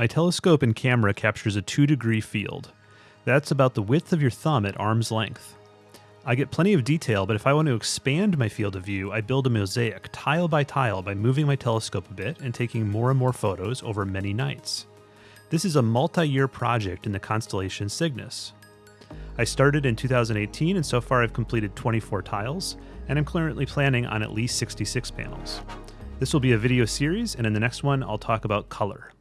My telescope and camera captures a 2 degree field. That's about the width of your thumb at arm's length. I get plenty of detail, but if I want to expand my field of view, I build a mosaic tile by tile by moving my telescope a bit and taking more and more photos over many nights. This is a multi year project in the constellation Cygnus. I started in 2018 and so far I've completed 24 tiles, and I'm currently planning on at least 66 panels. This will be a video series, and in the next one, I'll talk about color.